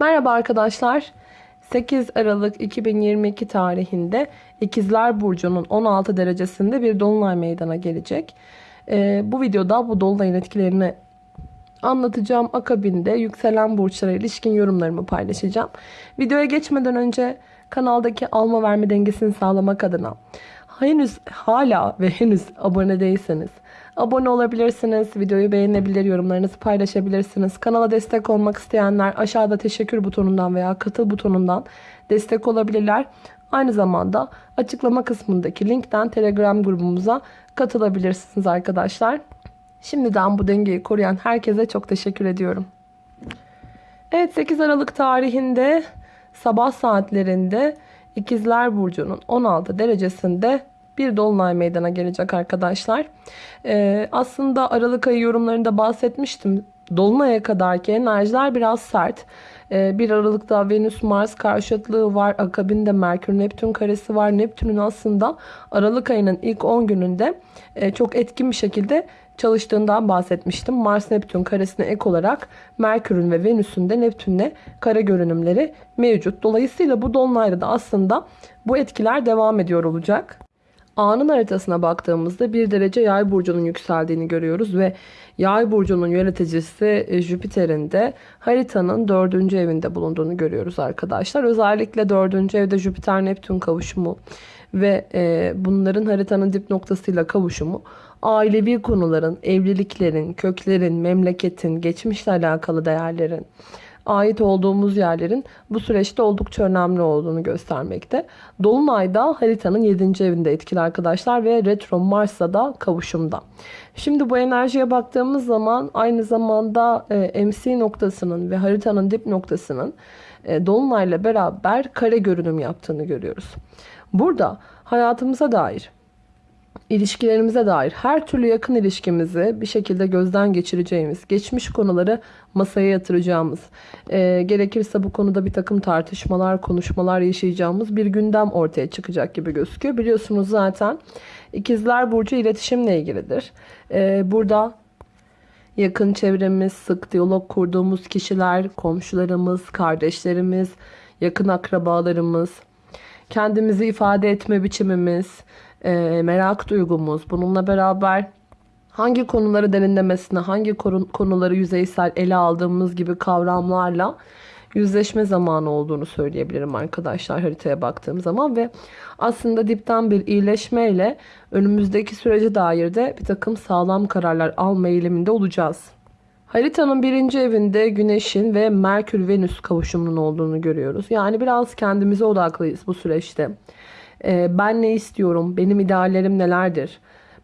Merhaba arkadaşlar. 8 Aralık 2022 tarihinde İkizler Burcu'nun 16 derecesinde bir dolunay meydana gelecek. Ee, bu videoda bu dolunayın etkilerini anlatacağım. Akabinde yükselen burçlara ilişkin yorumlarımı paylaşacağım. Videoya geçmeden önce kanaldaki alma verme dengesini sağlamak adına henüz hala ve henüz abone değilseniz abone olabilirsiniz. Videoyu beğenebilir, yorumlarınızı paylaşabilirsiniz. Kanala destek olmak isteyenler aşağıda teşekkür butonundan veya katıl butonundan destek olabilirler. Aynı zamanda açıklama kısmındaki linkten Telegram grubumuza katılabilirsiniz arkadaşlar. Şimdiden bu dengeyi koruyan herkese çok teşekkür ediyorum. Evet 8 Aralık tarihinde sabah saatlerinde İkizler Burcu'nun 16 derecesinde bir dolunay meydana gelecek arkadaşlar. Ee, aslında Aralık ayı yorumlarında bahsetmiştim. Dolunay'a kadarki enerjiler biraz sert. Ee, 1 Aralık'ta Venüs-Mars karşıtlığı var. Akabinde Merkür-Neptün karesi var. Neptün'ün aslında Aralık ayının ilk 10 gününde e, çok etkin bir şekilde çalıştığından bahsetmiştim. Mars-Neptün karesine ek olarak Merkür'ün ve Venüs'ün de Neptün'le kare görünümleri mevcut. Dolayısıyla bu dolunayda da aslında bu etkiler devam ediyor olacak. Anın haritasına baktığımızda bir derece yay burcunun yükseldiğini görüyoruz ve yay burcunun yöneticisi e, Jüpiter'in de haritanın dördüncü evinde bulunduğunu görüyoruz arkadaşlar. Özellikle dördüncü evde Jüpiter-Neptün kavuşumu ve e, bunların haritanın dip noktasıyla kavuşumu ailevi konuların, evliliklerin, köklerin, memleketin, geçmişle alakalı değerlerin, ait olduğumuz yerlerin bu süreçte oldukça önemli olduğunu göstermekte. Dolunayda haritanın 7. evinde etkili arkadaşlar ve retro Mars'la da kavuşumda. Şimdi bu enerjiye baktığımız zaman aynı zamanda e, MC noktasının ve haritanın dip noktasının e, Dolunay'la beraber kare görünüm yaptığını görüyoruz. Burada hayatımıza dair ilişkilerimize dair her türlü yakın ilişkimizi bir şekilde gözden geçireceğimiz, geçmiş konuları masaya yatıracağımız, e, gerekirse bu konuda bir takım tartışmalar, konuşmalar yaşayacağımız bir gündem ortaya çıkacak gibi gözüküyor. Biliyorsunuz zaten İkizler Burcu iletişimle ilgilidir. E, burada yakın çevremiz, sık diyalog kurduğumuz kişiler, komşularımız, kardeşlerimiz, yakın akrabalarımız, kendimizi ifade etme biçimimiz, e, merak duygumuz, bununla beraber hangi konuları derinlemesine, hangi konuları yüzeysel ele aldığımız gibi kavramlarla yüzleşme zamanı olduğunu söyleyebilirim arkadaşlar haritaya baktığım zaman ve aslında dipten bir iyileşmeyle önümüzdeki sürece dair de bir takım sağlam kararlar alma eğiliminde olacağız. Haritanın birinci evinde Güneş'in ve Merkür-Venüs kavuşumunun olduğunu görüyoruz. Yani biraz kendimize odaklıyız bu süreçte. Ee, ben ne istiyorum? Benim ideallerim nelerdir?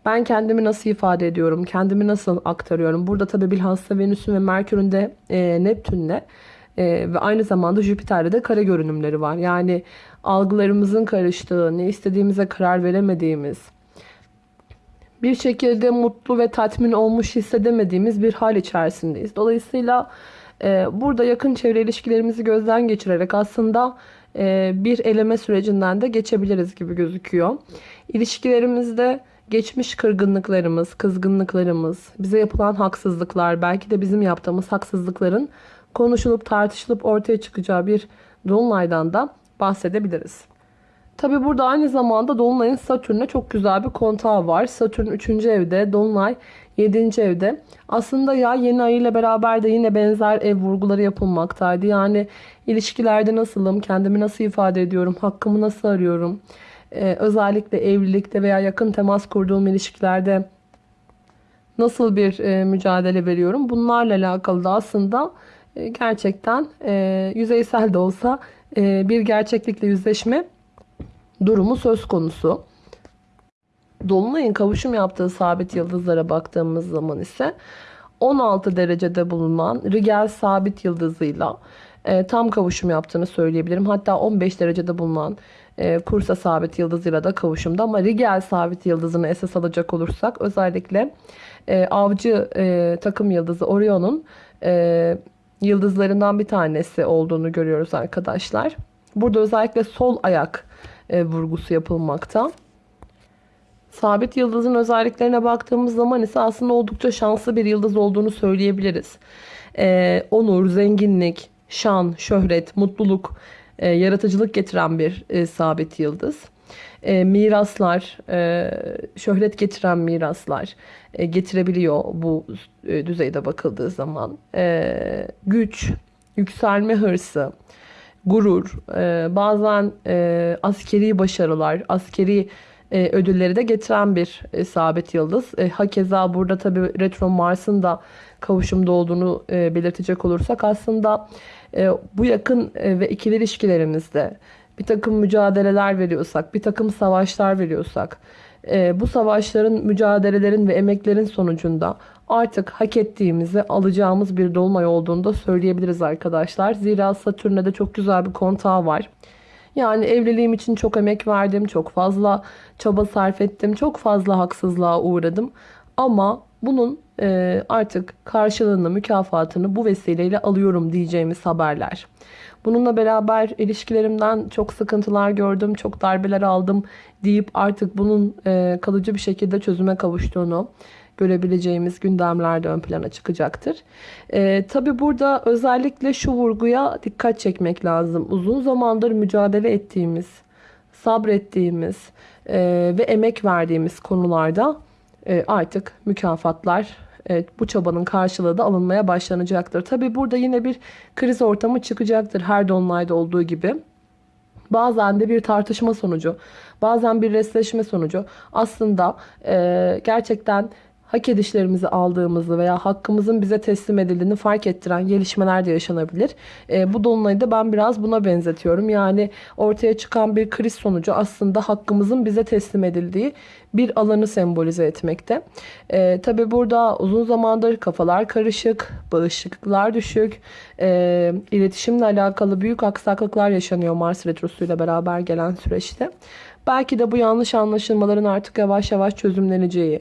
Ben kendimi nasıl ifade ediyorum? Kendimi nasıl aktarıyorum? Burada tabii bilhassa Venüs'ün ve Merkür'ün de e, Neptün'le e, ve aynı zamanda Jüpiter'de de kare görünümleri var. Yani algılarımızın karıştığı, ne istediğimize karar veremediğimiz, bir şekilde mutlu ve tatmin olmuş hissedemediğimiz bir hal içerisindeyiz. Dolayısıyla e, burada yakın çevre ilişkilerimizi gözden geçirerek aslında bir eleme sürecinden de geçebiliriz gibi gözüküyor. İlişkilerimizde geçmiş kırgınlıklarımız, kızgınlıklarımız, bize yapılan haksızlıklar, belki de bizim yaptığımız haksızlıkların konuşulup tartışılıp ortaya çıkacağı bir dolunaydan da bahsedebiliriz. Tabi burada aynı zamanda Dolunay'ın Satürn'e çok güzel bir kontağı var. Satürn 3. evde, Dolunay 7. evde. Aslında ya yeni ay ile beraber de yine benzer ev vurguları yapılmaktaydı. Yani ilişkilerde nasılım, kendimi nasıl ifade ediyorum, hakkımı nasıl arıyorum. Ee, özellikle evlilikte veya yakın temas kurduğum ilişkilerde nasıl bir e, mücadele veriyorum. Bunlarla alakalı da aslında e, gerçekten e, yüzeysel de olsa e, bir gerçeklikle yüzleşme durumu söz konusu. Dolunay'ın kavuşum yaptığı sabit yıldızlara baktığımız zaman ise 16 derecede bulunan Rigel sabit yıldızıyla e, tam kavuşum yaptığını söyleyebilirim. Hatta 15 derecede bulunan e, Kursa sabit yıldızıyla da kavuşumda ama Rigel sabit yıldızını esas alacak olursak özellikle e, avcı e, takım yıldızı Orion'un e, yıldızlarından bir tanesi olduğunu görüyoruz arkadaşlar. Burada özellikle sol ayak e, vurgusu yapılmakta. Sabit yıldızın özelliklerine baktığımız zaman ise aslında oldukça şanslı bir yıldız olduğunu söyleyebiliriz. E, onur, zenginlik, şan, şöhret, mutluluk, e, yaratıcılık getiren bir e, sabit yıldız. E, miraslar, e, şöhret getiren miraslar e, getirebiliyor bu e, düzeyde bakıldığı zaman. E, güç, yükselme hırsı, gurur, e, bazen e, askeri başarılar, askeri e, ödülleri de getiren bir e, sabit yıldız. E, hakeza burada tabii retro Mars'ın da kavuşumda olduğunu e, belirtecek olursak aslında e, bu yakın e, ve ikili ilişkilerimizde bir takım mücadeleler veriyorsak, bir takım savaşlar veriyorsak, e, bu savaşların, mücadelelerin ve emeklerin sonucunda artık hak ettiğimizi alacağımız bir dolunay olduğunu da söyleyebiliriz arkadaşlar. Zira Satürn'e de çok güzel bir kontağı var. Yani evliliğim için çok emek verdim, çok fazla çaba sarf ettim, çok fazla haksızlığa uğradım. Ama bunun e, artık karşılığını, mükafatını bu vesileyle alıyorum diyeceğimiz haberler. Bununla beraber ilişkilerimden çok sıkıntılar gördüm, çok darbeler aldım deyip artık bunun e, kalıcı bir şekilde çözüme kavuştuğunu görebileceğimiz gündemlerde ön plana çıkacaktır. E, Tabi burada özellikle şu vurguya dikkat çekmek lazım. Uzun zamandır mücadele ettiğimiz, sabrettiğimiz e, ve emek verdiğimiz konularda e, artık mükafatlar Evet, bu çabanın karşılığı da alınmaya başlanacaktır. Tabi burada yine bir kriz ortamı çıkacaktır her dolunayda olduğu gibi. Bazen de bir tartışma sonucu, bazen bir resleşme sonucu aslında e, gerçekten hak edişlerimizi aldığımızı veya hakkımızın bize teslim edildiğini fark ettiren gelişmeler de yaşanabilir. E, bu dolunayı da ben biraz buna benzetiyorum. Yani ortaya çıkan bir kriz sonucu aslında hakkımızın bize teslim edildiği bir alanı sembolize etmekte. E, Tabi burada uzun zamandır kafalar karışık, bağışıklıklar düşük, e, iletişimle alakalı büyük aksaklıklar yaşanıyor Mars Retrosu ile beraber gelen süreçte. Belki de bu yanlış anlaşılmaların artık yavaş yavaş çözümleneceği,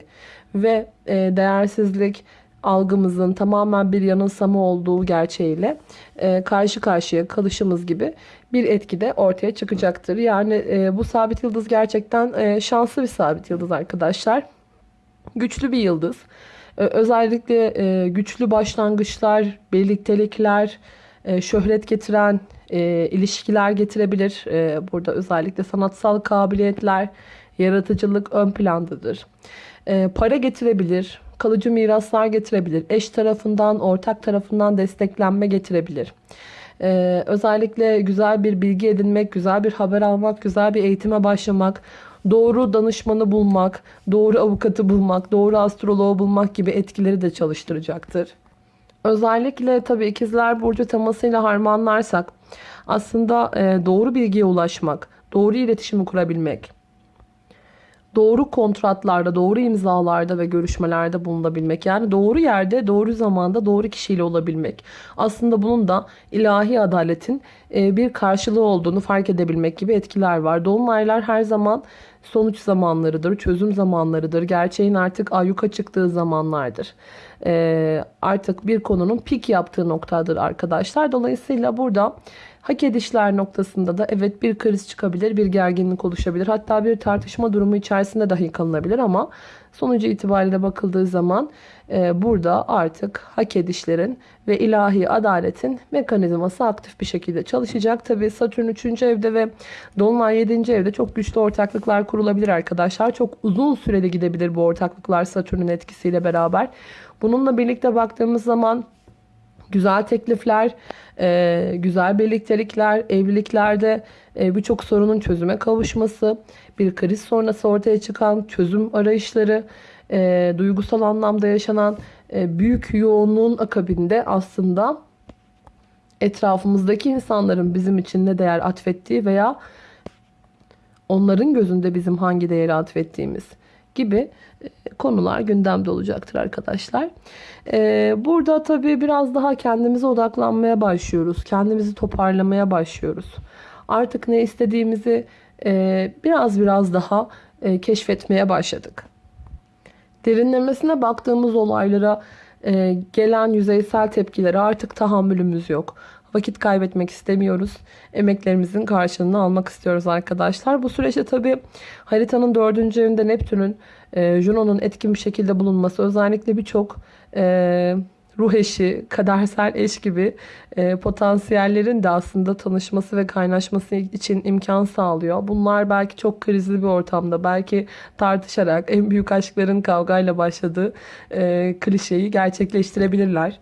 ve e, değersizlik algımızın tamamen bir yanılsama olduğu gerçeğiyle e, karşı karşıya kalışımız gibi bir etki de ortaya çıkacaktır. Yani e, bu sabit yıldız gerçekten e, şanslı bir sabit yıldız arkadaşlar. Güçlü bir yıldız. E, özellikle e, güçlü başlangıçlar, birliktelikler, e, şöhret getiren e, ilişkiler getirebilir. E, burada özellikle sanatsal kabiliyetler, yaratıcılık ön plandadır e, para getirebilir, kalıcı miraslar getirebilir, eş tarafından, ortak tarafından desteklenme getirebilir. Ee, özellikle güzel bir bilgi edinmek, güzel bir haber almak, güzel bir eğitime başlamak, doğru danışmanı bulmak, doğru avukatı bulmak, doğru astroloğu bulmak gibi etkileri de çalıştıracaktır. Özellikle tabii ikizler burcu temasıyla harmanlarsak aslında e, doğru bilgiye ulaşmak, doğru iletişimi kurabilmek, doğru kontratlarda, doğru imzalarda ve görüşmelerde bulunabilmek. Yani doğru yerde, doğru zamanda, doğru kişiyle olabilmek. Aslında bunun da ilahi adaletin bir karşılığı olduğunu fark edebilmek gibi etkiler var. Dolunaylar her zaman sonuç zamanlarıdır, çözüm zamanlarıdır. Gerçeğin artık ayyuka çıktığı zamanlardır. E, artık bir konunun pik yaptığı noktadır arkadaşlar. Dolayısıyla burada Hak edişler noktasında da evet bir kriz çıkabilir, bir gerginlik oluşabilir. Hatta bir tartışma durumu içerisinde dahi kalınabilir ama sonucu itibariyle bakıldığı zaman e, burada artık hak edişlerin ve ilahi adaletin mekanizması aktif bir şekilde çalışacak. Tabi Satürn 3. evde ve Dolunay 7. evde çok güçlü ortaklıklar kurulabilir arkadaşlar. Çok uzun süreli gidebilir bu ortaklıklar Satürn'ün etkisiyle beraber. Bununla birlikte baktığımız zaman güzel teklifler, e, güzel birliktelikler, evliliklerde e, birçok sorunun çözüme kavuşması, bir kriz sonrası ortaya çıkan çözüm arayışları, e, duygusal anlamda yaşanan e, büyük yoğunluğun akabinde aslında etrafımızdaki insanların bizim için ne değer atfettiği veya onların gözünde bizim hangi değeri atfettiğimiz gibi e, konular gündemde olacaktır arkadaşlar. E, burada tabii biraz daha kendimize odaklanmaya başlıyoruz. Kendimizi toparlamaya başlıyoruz. Artık ne istediğimizi e, biraz biraz daha keşfetmeye başladık. Derinlemesine baktığımız olaylara gelen yüzeysel tepkilere artık tahammülümüz yok. Vakit kaybetmek istemiyoruz. Emeklerimizin karşılığını almak istiyoruz arkadaşlar. Bu süreçte tabi haritanın dördüncü evinde Neptün'ün, e, Juno'nun etkin bir şekilde bulunması özellikle birçok e, ruh eşi, kadersel eş gibi e, potansiyellerin de aslında tanışması ve kaynaşması için imkan sağlıyor. Bunlar belki çok krizli bir ortamda, belki tartışarak en büyük aşkların kavgayla başladığı e, klişeyi gerçekleştirebilirler.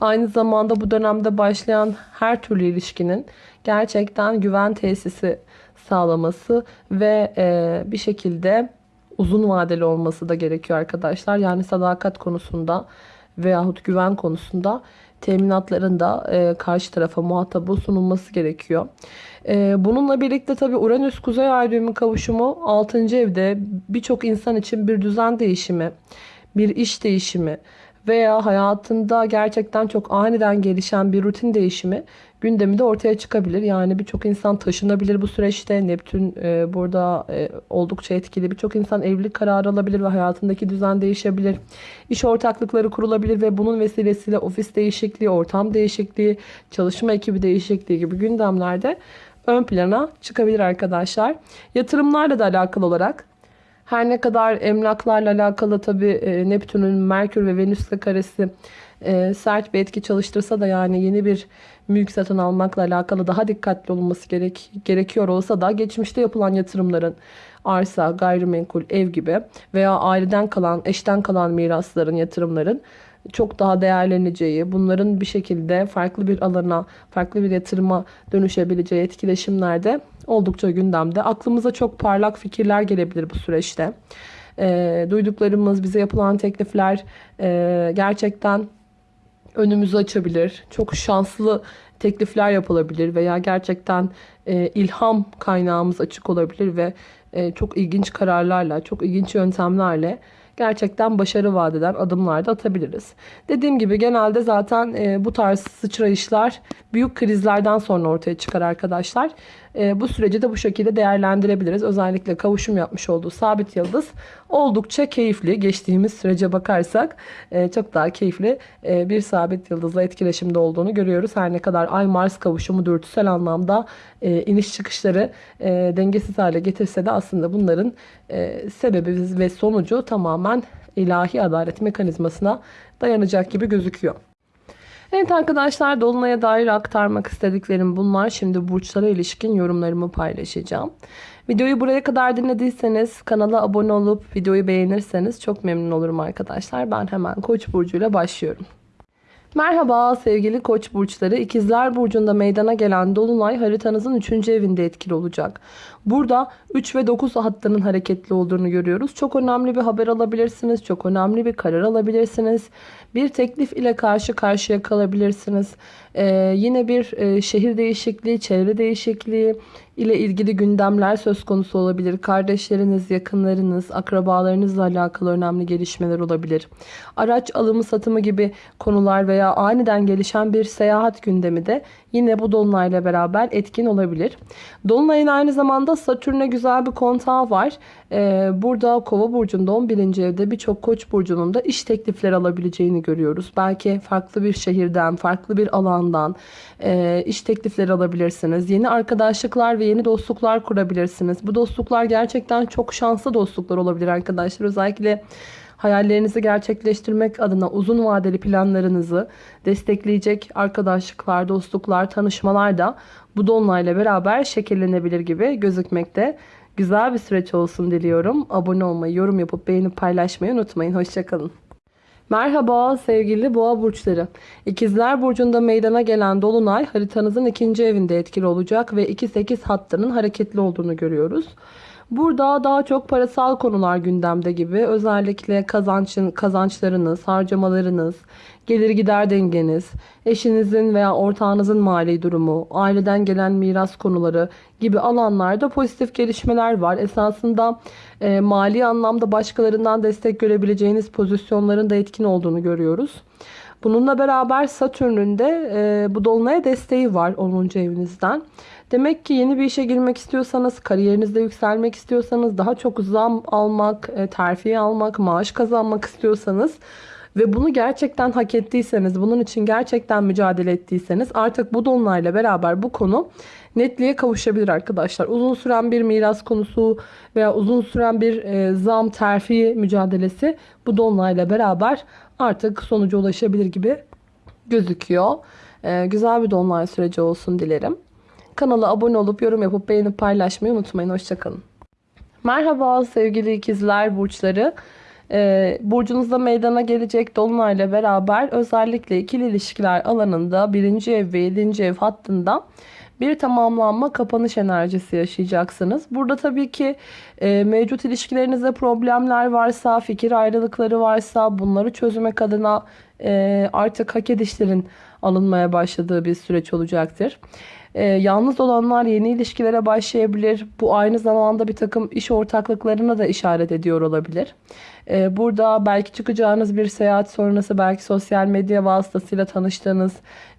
Aynı zamanda bu dönemde başlayan her türlü ilişkinin gerçekten güven tesisi sağlaması ve e, bir şekilde uzun vadeli olması da gerekiyor arkadaşlar. Yani sadakat konusunda veyahut güven konusunda teminatların da e, karşı tarafa muhatabı sunulması gerekiyor. E, bununla birlikte tabi Uranüs Kuzey Ay düğümü kavuşumu 6. evde birçok insan için bir düzen değişimi, bir iş değişimi veya hayatında gerçekten çok aniden gelişen bir rutin değişimi gündemi de ortaya çıkabilir. Yani birçok insan taşınabilir bu süreçte. Neptün e, burada e, oldukça etkili. Birçok insan evlilik kararı alabilir ve hayatındaki düzen değişebilir. İş ortaklıkları kurulabilir ve bunun vesilesiyle ofis değişikliği, ortam değişikliği, çalışma ekibi değişikliği gibi gündemlerde ön plana çıkabilir arkadaşlar. Yatırımlarla da alakalı olarak her ne kadar emlaklarla alakalı tabi e, Neptün'ün Merkür ve Venüs'le karesi e, sert bir etki çalıştırsa da yani yeni bir mülk satın almakla alakalı daha dikkatli olunması gerek, gerekiyor olsa da geçmişte yapılan yatırımların arsa, gayrimenkul, ev gibi veya aileden kalan, eşten kalan mirasların, yatırımların çok daha değerleneceği, bunların bir şekilde farklı bir alana, farklı bir yatırıma dönüşebileceği etkileşimlerde oldukça gündemde. Aklımıza çok parlak fikirler gelebilir bu süreçte. E, duyduklarımız, bize yapılan teklifler e, gerçekten önümüzü açabilir. Çok şanslı teklifler yapılabilir veya gerçekten e, ilham kaynağımız açık olabilir ve e, çok ilginç kararlarla, çok ilginç yöntemlerle gerçekten başarı vadeden adımlar da atabiliriz. Dediğim gibi genelde zaten e, bu tarz sıçrayışlar büyük krizlerden sonra ortaya çıkar arkadaşlar. E, bu süreci de bu şekilde değerlendirebiliriz. Özellikle kavuşum yapmış olduğu sabit yıldız oldukça keyifli. Geçtiğimiz sürece bakarsak e, çok daha keyifli e, bir sabit yıldızla etkileşimde olduğunu görüyoruz. Her ne kadar Ay-Mars kavuşumu dürtüsel anlamda e, iniş çıkışları dengesiz hale getirse de aslında bunların sebebi ve sonucu tamamen ilahi adalet mekanizmasına dayanacak gibi gözüküyor. Evet arkadaşlar Dolunay'a dair aktarmak istediklerim bunlar. Şimdi burçlara ilişkin yorumlarımı paylaşacağım. Videoyu buraya kadar dinlediyseniz kanala abone olup videoyu beğenirseniz çok memnun olurum arkadaşlar. Ben hemen Koç burcuyla başlıyorum. Merhaba sevgili koç burçları. İkizler burcunda meydana gelen dolunay haritanızın 3. evinde etkili olacak. Burada 3 ve 9 hattının hareketli olduğunu görüyoruz. Çok önemli bir haber alabilirsiniz. Çok önemli bir karar alabilirsiniz. Bir teklif ile karşı karşıya kalabilirsiniz. Ee, yine bir e, şehir değişikliği, çevre değişikliği ile ilgili gündemler söz konusu olabilir. Kardeşleriniz, yakınlarınız, akrabalarınızla alakalı önemli gelişmeler olabilir. Araç alımı satımı gibi konular veya aniden gelişen bir seyahat gündemi de yine bu dolunayla beraber etkin olabilir. Dolunayın aynı zamanda Satürn'e güzel bir kontağı var. Ee, burada Kova burcunda 11. evde birçok Koç burcunun da iş teklifleri alabileceğini görüyoruz. Belki farklı bir şehirden, farklı bir alandan e, iş teklifleri alabilirsiniz. Yeni arkadaşlıklar ve yeni dostluklar kurabilirsiniz. Bu dostluklar gerçekten çok şanslı dostluklar olabilir arkadaşlar. Özellikle hayallerinizi gerçekleştirmek adına uzun vadeli planlarınızı destekleyecek arkadaşlıklar, dostluklar, tanışmalar da bu dolunayla beraber şekillenebilir gibi gözükmekte. Güzel bir süreç olsun diliyorum. Abone olmayı, yorum yapıp beğenip paylaşmayı unutmayın. Hoşçakalın. Merhaba sevgili boğa burçları. İkizler burcunda meydana gelen dolunay haritanızın ikinci evinde etkili olacak ve 2-8 hattının hareketli olduğunu görüyoruz. Burada daha çok parasal konular gündemde gibi. Özellikle kazançın, kazançlarınız, harcamalarınız, gelir gider dengeniz, eşinizin veya ortağınızın mali durumu, aileden gelen miras konuları gibi alanlarda pozitif gelişmeler var. Esasında e, mali anlamda başkalarından destek görebileceğiniz pozisyonların da etkin olduğunu görüyoruz. Bununla beraber Satürn'ün de e, bu dolunaya desteği var 10. evinizden. Demek ki yeni bir işe girmek istiyorsanız, kariyerinizde yükselmek istiyorsanız, daha çok zam almak, e, terfi almak, maaş kazanmak istiyorsanız ve bunu gerçekten hak ettiyseniz, bunun için gerçekten mücadele ettiyseniz artık bu dolunayla beraber bu konu netliğe kavuşabilir arkadaşlar. Uzun süren bir miras konusu veya uzun süren bir e, zam terfi mücadelesi bu dolunayla beraber artık sonuca ulaşabilir gibi gözüküyor. E, güzel bir dolunay süreci olsun dilerim. Kanala abone olup yorum yapıp beğenip paylaşmayı unutmayın. Hoşçakalın. Merhaba sevgili ikizler burçları. Ee, burcunuzda meydana gelecek dolunayla beraber özellikle ikili ilişkiler alanında birinci ev ve yedinci ev hattında bir tamamlanma kapanış enerjisi yaşayacaksınız. Burada tabii ki e, mevcut ilişkilerinizde problemler varsa, fikir ayrılıkları varsa bunları çözmek adına e, artık hak edişlerin alınmaya başladığı bir süreç olacaktır. E, yalnız olanlar yeni ilişkilere başlayabilir. Bu aynı zamanda bir takım iş ortaklıklarına da işaret ediyor olabilir. E, burada belki çıkacağınız bir seyahat sonrası belki sosyal medya vasıtasıyla tanıştığınız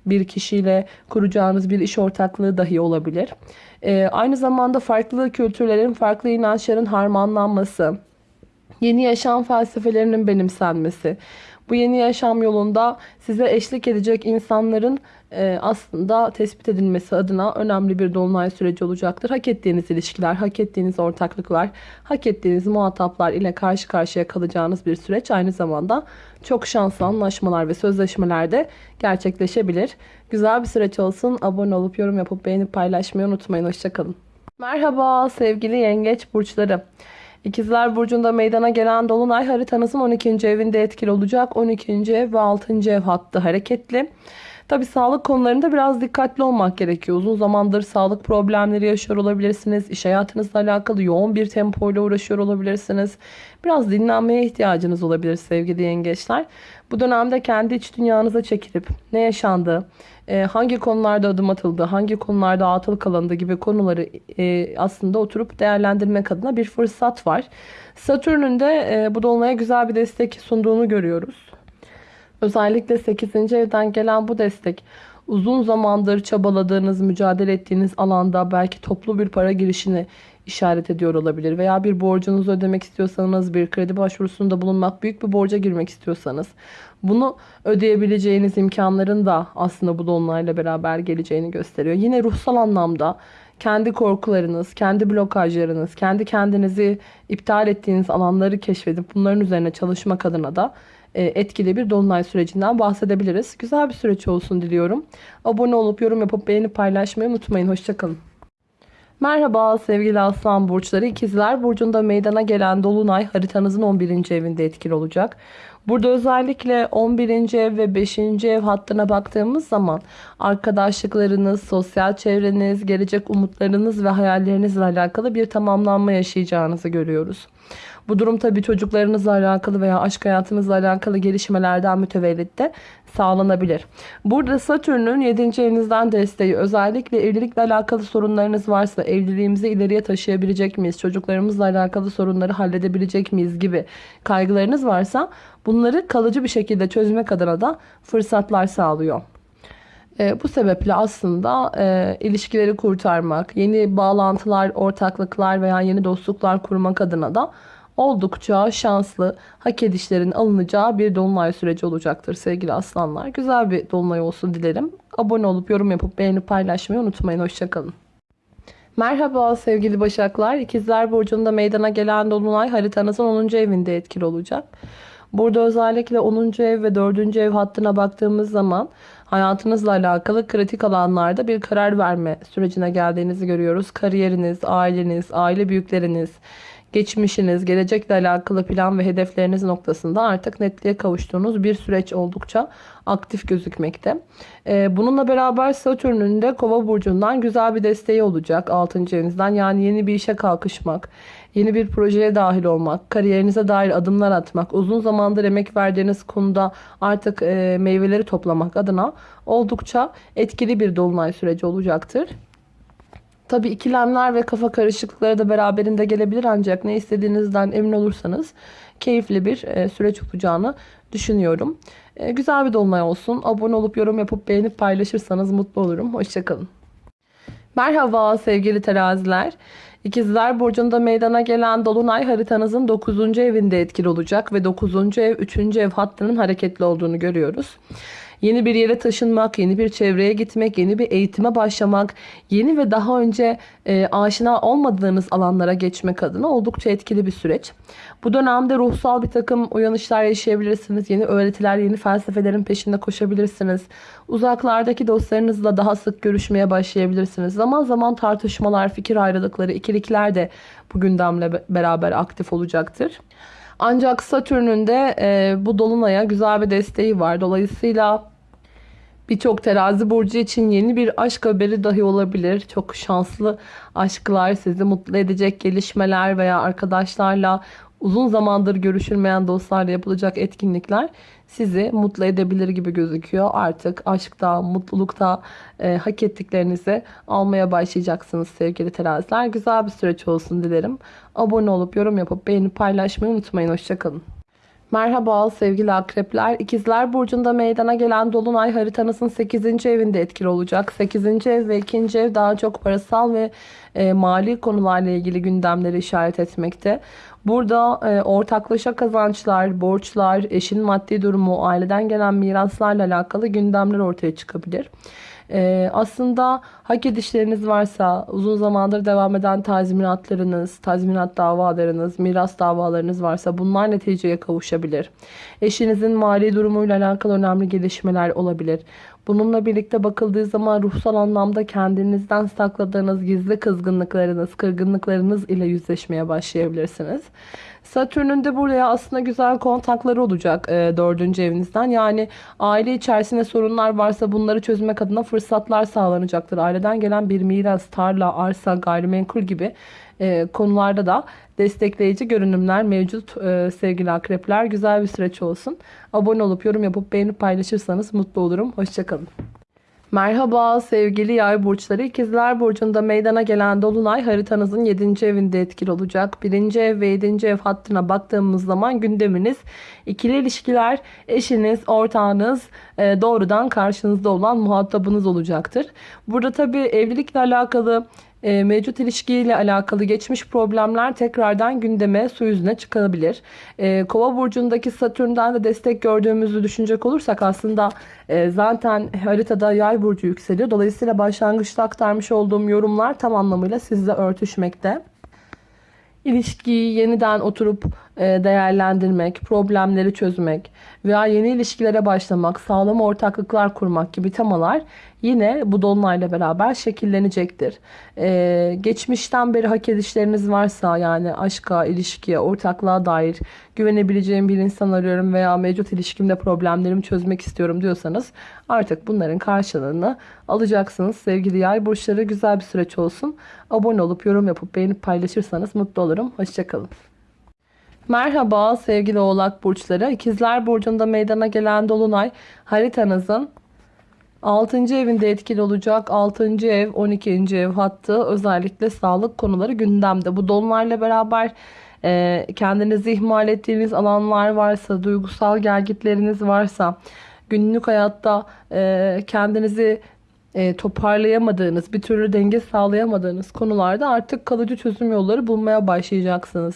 bir kişiyle kuracağınız bir iş ortaklığı dahi olabilir. E, aynı zamanda farklı kültürlerin, farklı inançların harmanlanması, yeni yaşam felsefelerinin benimsenmesi, bu yeni yaşam yolunda size eşlik edecek insanların e, aslında tespit edilmesi adına önemli bir dolunay süreci olacaktır. Hak ettiğiniz ilişkiler, hak ettiğiniz ortaklıklar, hak ettiğiniz muhataplar ile karşı karşıya kalacağınız bir süreç. Aynı zamanda çok şanslı anlaşmalar ve sözleşmeler de gerçekleşebilir. Güzel bir süreç olsun. Abone olup yorum yapıp beğenip paylaşmayı unutmayın. Hoşçakalın. Merhaba sevgili yengeç burçları. İkizler Burcu'nda meydana gelen Dolunay haritanızın 12. evinde etkili olacak. 12. ev ve 6. ev hattı hareketli. Tabi sağlık konularında biraz dikkatli olmak gerekiyor. Uzun zamandır sağlık problemleri yaşıyor olabilirsiniz. İş hayatınızla alakalı yoğun bir tempoyla uğraşıyor olabilirsiniz. Biraz dinlenmeye ihtiyacınız olabilir sevgili yengeçler. Bu dönemde kendi iç dünyanıza çekilip ne yaşandı, e, hangi konularda adım atıldı, hangi konularda atıl kalındı gibi konuları e, aslında oturup değerlendirmek adına bir fırsat var. Satürn'ün de e, bu dolunaya güzel bir destek sunduğunu görüyoruz. Özellikle 8. evden gelen bu destek uzun zamandır çabaladığınız, mücadele ettiğiniz alanda belki toplu bir para girişini işaret ediyor olabilir. Veya bir borcunuzu ödemek istiyorsanız, bir kredi başvurusunda bulunmak, büyük bir borca girmek istiyorsanız bunu ödeyebileceğiniz imkanların da aslında bu dolunayla beraber geleceğini gösteriyor. Yine ruhsal anlamda kendi korkularınız, kendi blokajlarınız, kendi kendinizi iptal ettiğiniz alanları keşfedip bunların üzerine çalışmak adına da etkili bir dolunay sürecinden bahsedebiliriz. Güzel bir süreç olsun diliyorum. Abone olup yorum yapıp beğenip paylaşmayı unutmayın. Hoşçakalın. Merhaba sevgili aslan burçları. İkizler burcunda meydana gelen dolunay haritanızın 11. evinde etkili olacak. Burada özellikle 11. ev ve 5. ev hattına baktığımız zaman arkadaşlıklarınız, sosyal çevreniz, gelecek umutlarınız ve hayallerinizle alakalı bir tamamlanma yaşayacağınızı görüyoruz. Bu durum tabii çocuklarınızla alakalı veya aşk hayatınızla alakalı gelişmelerden mütevellit de sağlanabilir. Burada Satürn'ün 7. evinizden desteği özellikle evlilikle alakalı sorunlarınız varsa evliliğimizi ileriye taşıyabilecek miyiz? Çocuklarımızla alakalı sorunları halledebilecek miyiz gibi kaygılarınız varsa bunları kalıcı bir şekilde çözmek adına da fırsatlar sağlıyor. E, bu sebeple aslında e, ilişkileri kurtarmak, yeni bağlantılar, ortaklıklar veya yeni dostluklar kurmak adına da oldukça şanslı, hak edişlerin alınacağı bir dolunay süreci olacaktır sevgili aslanlar. Güzel bir dolunay olsun dilerim. Abone olup yorum yapıp beğenip paylaşmayı unutmayın. Hoşçakalın. Merhaba sevgili Başaklar. İkizler Burcu'nda meydana gelen dolunay haritanızın 10. evinde etkili olacak. Burada özellikle 10. ev ve 4. ev hattına baktığımız zaman hayatınızla alakalı kritik alanlarda bir karar verme sürecine geldiğinizi görüyoruz. Kariyeriniz, aileniz, aile büyükleriniz, geçmişiniz, gelecekle alakalı plan ve hedefleriniz noktasında artık netliğe kavuştuğunuz bir süreç oldukça aktif gözükmekte. Ee, bununla beraber Satürn'ün de Kova burcundan güzel bir desteği olacak 6. evinizden. Yani yeni bir işe kalkışmak, yeni bir projeye dahil olmak, kariyerinize dair adımlar atmak, uzun zamandır emek verdiğiniz konuda artık e, meyveleri toplamak adına oldukça etkili bir dolunay süreci olacaktır. Tabi ikilemler ve kafa karışıklıkları da beraberinde gelebilir ancak ne istediğinizden emin olursanız keyifli bir e, süreç olacağını düşünüyorum. E, güzel bir dolunay olsun. Abone olup yorum yapıp beğenip paylaşırsanız mutlu olurum. Hoşçakalın. Merhaba sevgili teraziler. İkizler Burcu'nda meydana gelen Dolunay haritanızın 9. evinde etkili olacak ve 9. ev 3. ev hattının hareketli olduğunu görüyoruz. Yeni bir yere taşınmak, yeni bir çevreye gitmek, yeni bir eğitime başlamak, yeni ve daha önce e, aşina olmadığınız alanlara geçmek adına oldukça etkili bir süreç. Bu dönemde ruhsal bir takım uyanışlar yaşayabilirsiniz. Yeni öğretiler, yeni felsefelerin peşinde koşabilirsiniz. Uzaklardaki dostlarınızla daha sık görüşmeye başlayabilirsiniz. Zaman zaman tartışmalar, fikir ayrılıkları, ikilikler de bu gündemle beraber aktif olacaktır. Ancak Satürn'ün de e, bu dolunaya güzel bir desteği var. Dolayısıyla birçok terazi burcu için yeni bir aşk haberi dahi olabilir. Çok şanslı aşklar, sizi mutlu edecek gelişmeler veya arkadaşlarla uzun zamandır görüşülmeyen dostlarla yapılacak etkinlikler sizi mutlu edebilir gibi gözüküyor. Artık aşkta, mutlulukta e, hak ettiklerinizi almaya başlayacaksınız sevgili teraziler. Güzel bir süreç olsun dilerim. Abone olup yorum yapıp beğenip paylaşmayı unutmayın. Hoşçakalın. Merhaba sevgili akrepler. İkizler Burcu'nda meydana gelen Dolunay haritanızın 8. evinde etkili olacak. 8. ev ve 2. ev daha çok parasal ve e, mali konularla ilgili gündemleri işaret etmekte. Burada e, ortaklaşa kazançlar, borçlar, eşin maddi durumu, aileden gelen miraslarla alakalı gündemler ortaya çıkabilir. Ee, aslında hak edişleriniz varsa uzun zamandır devam eden tazminatlarınız, tazminat davalarınız, miras davalarınız varsa bunlar neticeye kavuşabilir. Eşinizin mali durumuyla alakalı önemli gelişmeler olabilir. Bununla birlikte bakıldığı zaman ruhsal anlamda kendinizden sakladığınız gizli kızgınlıklarınız, kırgınlıklarınız ile yüzleşmeye başlayabilirsiniz. Satürn'ün de buraya aslında güzel kontakları olacak e, evinizden. Yani aile içerisinde sorunlar varsa bunları çözmek adına fırsatlar sağlanacaktır. Aileden gelen bir miras, tarla, arsa, gayrimenkul gibi e, konularda da destekleyici görünümler mevcut e, sevgili akrepler. Güzel bir süreç olsun. Abone olup yorum yapıp beğenip paylaşırsanız mutlu olurum. Hoşçakalın. Merhaba sevgili yay burçları. İkizler Burcu'nda meydana gelen Dolunay haritanızın 7. evinde etkili olacak. 1. ev ve 7. ev hattına baktığımız zaman gündeminiz ikili ilişkiler, eşiniz, ortağınız, e, doğrudan karşınızda olan muhatabınız olacaktır. Burada tabii evlilikle alakalı e, mevcut ilişkiyle alakalı geçmiş problemler tekrardan gündeme su yüzüne çıkabilir. E, Kova burcundaki Satürn'den de destek gördüğümüzü düşünecek olursak aslında e, zaten haritada yay burcu yükseliyor. Dolayısıyla başlangıçta aktarmış olduğum yorumlar tam anlamıyla sizle örtüşmekte. İlişkiyi yeniden oturup değerlendirmek, problemleri çözmek veya yeni ilişkilere başlamak, sağlam ortaklıklar kurmak gibi temalar yine bu dolunayla beraber şekillenecektir. Ee, geçmişten beri hak edişleriniz varsa yani aşka, ilişkiye, ortaklığa dair güvenebileceğim bir insan arıyorum veya mevcut ilişkimde problemlerimi çözmek istiyorum diyorsanız artık bunların karşılığını alacaksınız. Sevgili yay burçları güzel bir süreç olsun. Abone olup yorum yapıp beğenip paylaşırsanız mutlu olurum. Hoşçakalın. Merhaba sevgili oğlak burçları. İkizler burcunda meydana gelen dolunay haritanızın 6. evinde etkili olacak. 6. ev 12. ev hattı özellikle sağlık konuları gündemde. Bu dolunayla beraber e, kendinizi ihmal ettiğiniz alanlar varsa, duygusal gelgitleriniz varsa, günlük hayatta e, kendinizi e, toparlayamadığınız, bir türlü denge sağlayamadığınız konularda artık kalıcı çözüm yolları bulmaya başlayacaksınız.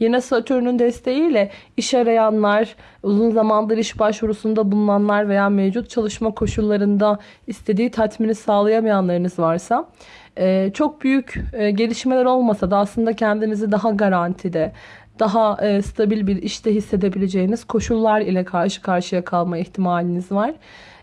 Yine Satürn'ün desteğiyle iş arayanlar, uzun zamandır iş başvurusunda bulunanlar veya mevcut çalışma koşullarında istediği tatmini sağlayamayanlarınız varsa e, çok büyük e, gelişmeler olmasa da aslında kendinizi daha garantide, daha stabil bir işte hissedebileceğiniz koşullar ile karşı karşıya kalma ihtimaliniz var.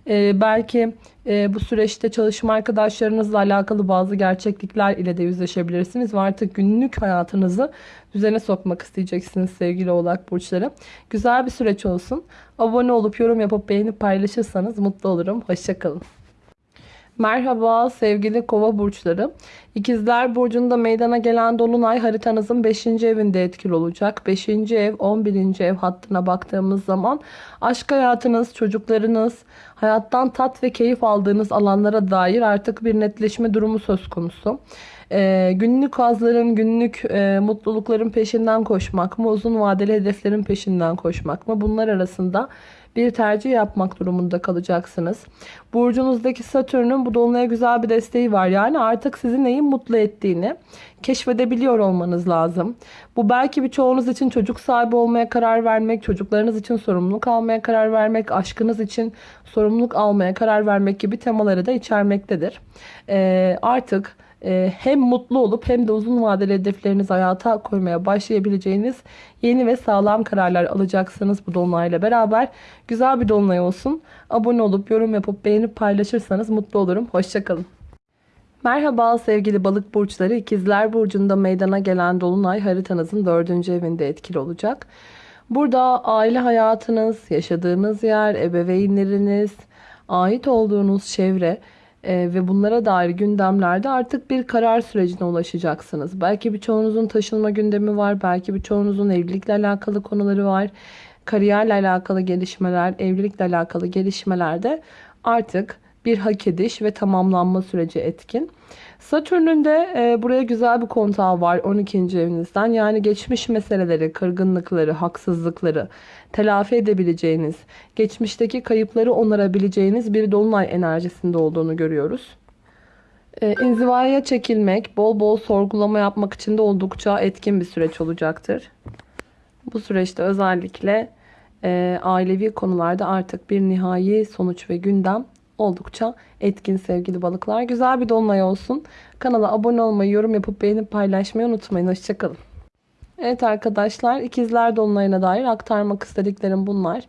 E, belki e, bu süreçte çalışma arkadaşlarınızla alakalı bazı gerçeklikler ile de yüzleşebilirsiniz ve artık günlük hayatınızı düzene sokmak isteyeceksiniz sevgili oğlak burçları. Güzel bir süreç olsun. Abone olup yorum yapıp beğenip paylaşırsanız mutlu olurum. Hoşçakalın. Merhaba sevgili kova burçları. İkizler burcunda meydana gelen dolunay haritanızın 5. evinde etkili olacak. 5. ev 11. ev hattına baktığımız zaman aşk hayatınız, çocuklarınız, hayattan tat ve keyif aldığınız alanlara dair artık bir netleşme durumu söz konusu. Ee, günlük hazların, günlük e, mutlulukların peşinden koşmak mı, uzun vadeli hedeflerin peşinden koşmak mı? Bunlar arasında bir tercih yapmak durumunda kalacaksınız. Burcunuzdaki Satürn'ün bu dolunaya güzel bir desteği var. Yani artık sizi neyin mutlu ettiğini keşfedebiliyor olmanız lazım. Bu belki birçoğunuz için çocuk sahibi olmaya karar vermek, çocuklarınız için sorumluluk almaya karar vermek, aşkınız için sorumluluk almaya karar vermek gibi temaları da içermektedir. Ee, artık e, hem mutlu olup hem de uzun vadeli hedeflerinizi hayata koymaya başlayabileceğiniz yeni ve sağlam kararlar alacaksınız bu dolunayla beraber. Güzel bir dolunay olsun. Abone olup yorum yapıp beğenip paylaşırsanız mutlu olurum. Hoşçakalın. Merhaba sevgili balık burçları. İkizler Burcu'nda meydana gelen dolunay haritanızın dördüncü evinde etkili olacak. Burada aile hayatınız, yaşadığınız yer, ebeveynleriniz, ait olduğunuz çevre ve bunlara dair gündemlerde artık bir karar sürecine ulaşacaksınız. Belki birçoğunuzun taşınma gündemi var, belki birçoğunuzun evlilikle alakalı konuları var. Kariyerle alakalı gelişmeler, evlilikle alakalı gelişmelerde artık bir hak ediş ve tamamlanma süreci etkin. Satürn'ün de e, buraya güzel bir kontağı var 12. evinizden. Yani geçmiş meseleleri, kırgınlıkları, haksızlıkları telafi edebileceğiniz, geçmişteki kayıpları onarabileceğiniz bir dolunay enerjisinde olduğunu görüyoruz. E, inzivaya çekilmek, bol bol sorgulama yapmak için de oldukça etkin bir süreç olacaktır. Bu süreçte özellikle e, ailevi konularda artık bir nihai sonuç ve gündem oldukça etkin sevgili balıklar. Güzel bir dolunay olsun. Kanala abone olmayı, yorum yapıp beğenip paylaşmayı unutmayın. Hoşçakalın. Evet arkadaşlar ikizler dolunayına dair aktarmak istediklerim bunlar.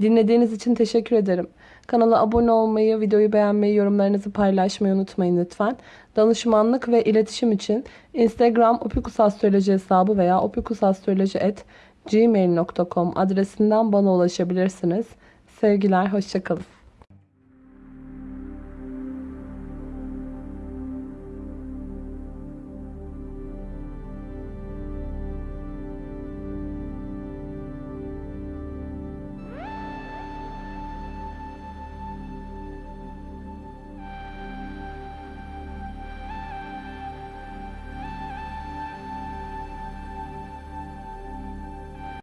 Dinlediğiniz için teşekkür ederim. Kanala abone olmayı, videoyu beğenmeyi, yorumlarınızı paylaşmayı unutmayın lütfen. Danışmanlık ve iletişim için Instagram opikusastroloji hesabı veya opikusastroloji.gmail.com adresinden bana ulaşabilirsiniz. Sevgiler, hoşçakalın.